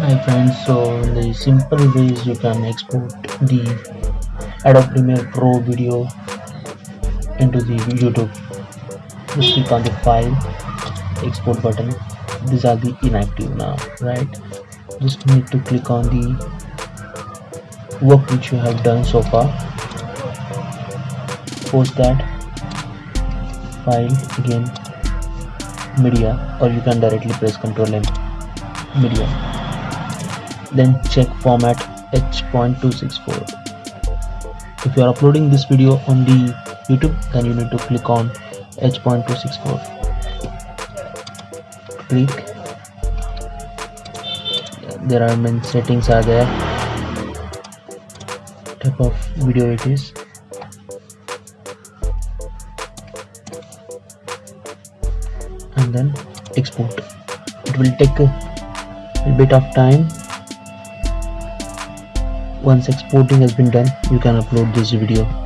hi friends so the simple ways you can export the Adobe Premiere Pro video into the YouTube. Just click on the file export button. These are the inactive now right? Just need to click on the work which you have done so far. Post that file again media or you can directly press ctrl m media then check format h.264 if you are uploading this video on the youtube then you need to click on h.264 click. There are many settings are there. Type of video it is. And then export. It will take a bit of time. Once exporting has been done you can upload this video